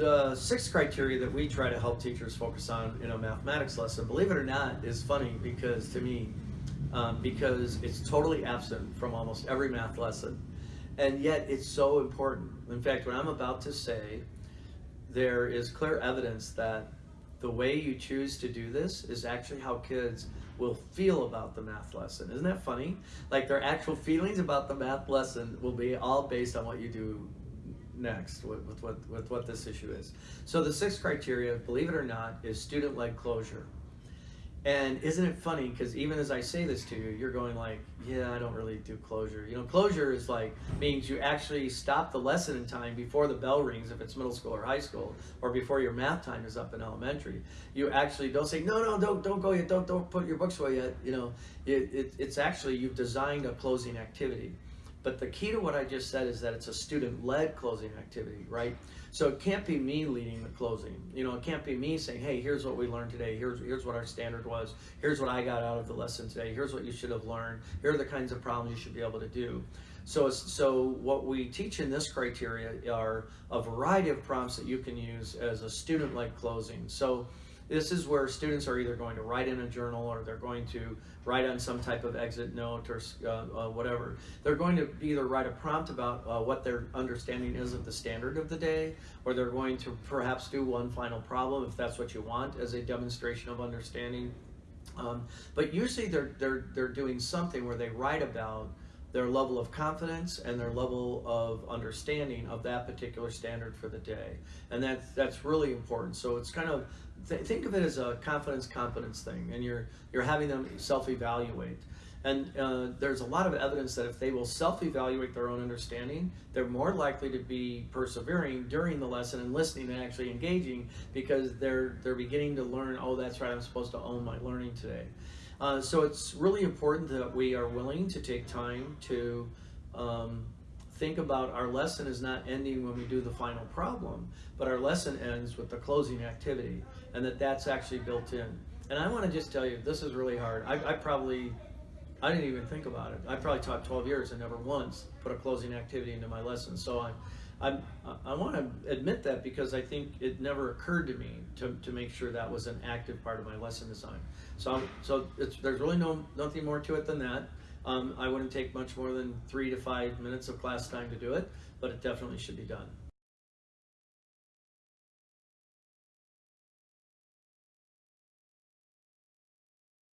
the sixth criteria that we try to help teachers focus on in a mathematics lesson, believe it or not, is funny because to me, um, because it's totally absent from almost every math lesson. And yet it's so important. In fact, what I'm about to say, there is clear evidence that the way you choose to do this is actually how kids will feel about the math lesson. Isn't that funny? Like their actual feelings about the math lesson will be all based on what you do next with, with, what, with what this issue is. So the sixth criteria, believe it or not, is student-led closure. And isn't it funny, because even as I say this to you, you're going like, yeah, I don't really do closure. You know, closure is like, means you actually stop the lesson in time before the bell rings, if it's middle school or high school, or before your math time is up in elementary. You actually don't say, no, no, don't, don't go yet, don't, don't put your books away yet. You know, it, it, it's actually, you've designed a closing activity. But the key to what I just said is that it's a student-led closing activity, right? So it can't be me leading the closing. You know, it can't be me saying, hey, here's what we learned today. Here's, here's what our standard was. Here's what I got out of the lesson today. Here's what you should have learned. Here are the kinds of problems you should be able to do. So, so what we teach in this criteria are a variety of prompts that you can use as a student-led closing. So this is where students are either going to write in a journal or they're going to write on some type of exit note or uh, uh, whatever. They're going to either write a prompt about uh, what their understanding is of the standard of the day, or they're going to perhaps do one final problem if that's what you want as a demonstration of understanding. Um, but usually they're, they're, they're doing something where they write about their level of confidence and their level of understanding of that particular standard for the day. And that's, that's really important. So it's kind of, th think of it as a confidence competence thing and you're, you're having them self-evaluate. And uh, there's a lot of evidence that if they will self-evaluate their own understanding, they're more likely to be persevering during the lesson and listening and actually engaging because they're, they're beginning to learn, oh, that's right, I'm supposed to own my learning today. Uh, so it's really important that we are willing to take time to um, think about our lesson is not ending when we do the final problem, but our lesson ends with the closing activity, and that that's actually built in. And I want to just tell you, this is really hard. I, I probably, I didn't even think about it. I probably taught 12 years and never once put a closing activity into my lesson. So I'm, I'm, I want to admit that because I think it never occurred to me to, to make sure that was an active part of my lesson design. So, so there's really no nothing more to it than that. Um, I wouldn't take much more than three to five minutes of class time to do it, but it definitely should be done.